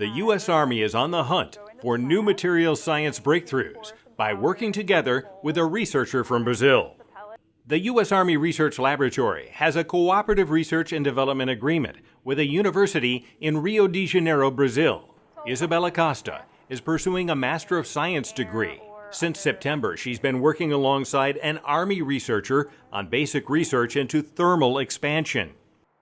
The U.S. Army is on the hunt for new materials science breakthroughs by working together with a researcher from Brazil. The U.S. Army Research Laboratory has a cooperative research and development agreement with a university in Rio de Janeiro, Brazil. Isabella Costa is pursuing a Master of Science degree. Since September, she's been working alongside an Army researcher on basic research into thermal expansion.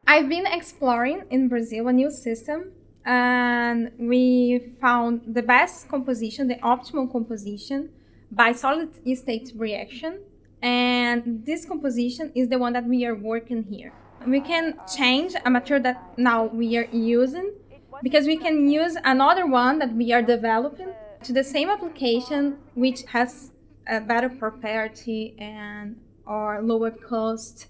I've been exploring in Brazil a new system and we found the best composition, the optimal composition by solid state reaction. And this composition is the one that we are working here. We can change a material that now we are using because we can use another one that we are developing to the same application which has a better property and or lower cost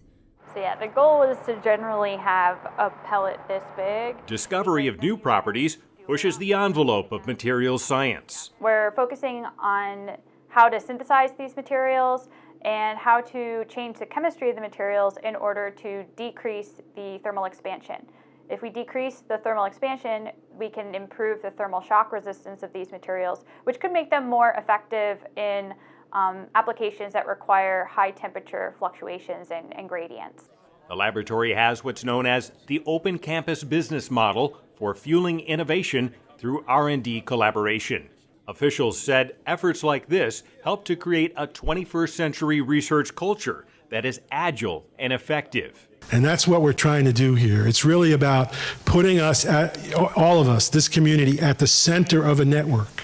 so yeah, the goal is to generally have a pellet this big. Discovery of new properties pushes the envelope of materials science. We're focusing on how to synthesize these materials and how to change the chemistry of the materials in order to decrease the thermal expansion. If we decrease the thermal expansion, we can improve the thermal shock resistance of these materials, which could make them more effective in um, applications that require high temperature fluctuations and, and gradients. The laboratory has what's known as the open campus business model for fueling innovation through R&D collaboration. Officials said efforts like this help to create a 21st century research culture that is agile and effective. And that's what we're trying to do here. It's really about putting us, at, all of us, this community, at the center of a network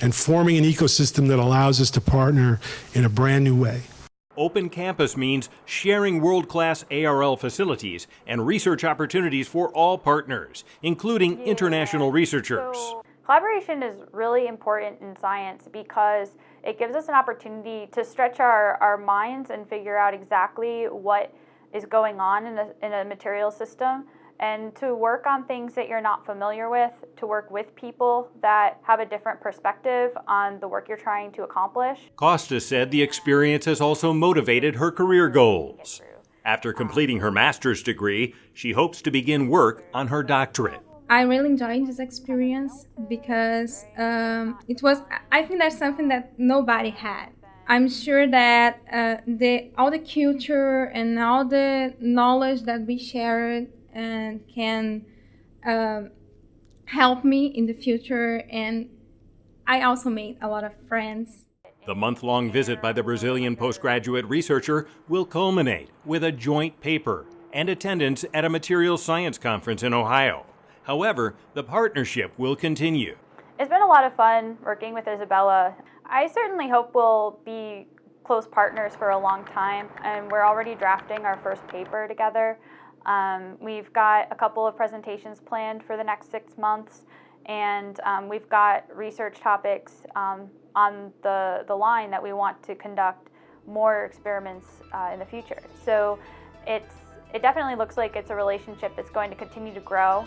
and forming an ecosystem that allows us to partner in a brand new way. Open campus means sharing world class ARL facilities and research opportunities for all partners, including yeah. international researchers. So, collaboration is really important in science because it gives us an opportunity to stretch our, our minds and figure out exactly what is going on in a, in a material system and to work on things that you're not familiar with, to work with people that have a different perspective on the work you're trying to accomplish. Costa said the experience has also motivated her career goals. After completing her master's degree, she hopes to begin work on her doctorate. I really enjoyed this experience because um, it was, I think that's something that nobody had. I'm sure that uh, the all the culture and all the knowledge that we shared and can um, help me in the future. And I also made a lot of friends. The month long visit by the Brazilian postgraduate researcher will culminate with a joint paper and attendance at a materials science conference in Ohio. However, the partnership will continue. It's been a lot of fun working with Isabella. I certainly hope we'll be close partners for a long time, and we're already drafting our first paper together. Um, we've got a couple of presentations planned for the next six months, and um, we've got research topics um, on the, the line that we want to conduct more experiments uh, in the future. So it's, it definitely looks like it's a relationship that's going to continue to grow.